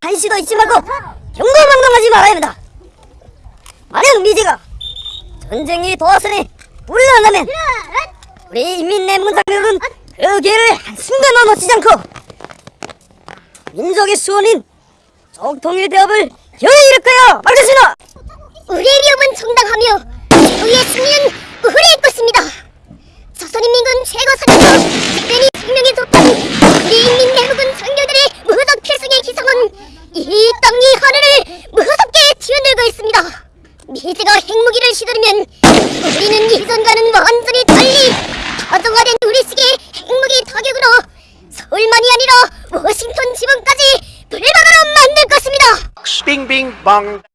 한시도 잊지 말고 경고망동하지 말아야 합니다. 만약 미제가 전쟁이 도왔으니 물러나면 우리 인민내문상력은 그 길을 한순간도 놓치지 않고 민족의 수원인 정통일 대업을 여의 거야 말겠습니다. 우리의 위협은 정당하며 우리의 승리는 우리의 것입니다. 조선인민군 최고 사령부 특별히 생명의 도탄 우리 인민 내국군 장교들의 무적 필승의 기성은 이 하늘을 무섭게 튀어들고 있습니다. 미제가 핵무기를 시도하면 우리는 이전과는 완전히 달리 가정화된 우리식의 핵무기 타격으로 서울만이 아니라 워싱턴 지방까지 불바다로 만들 것입니다. Bing bong.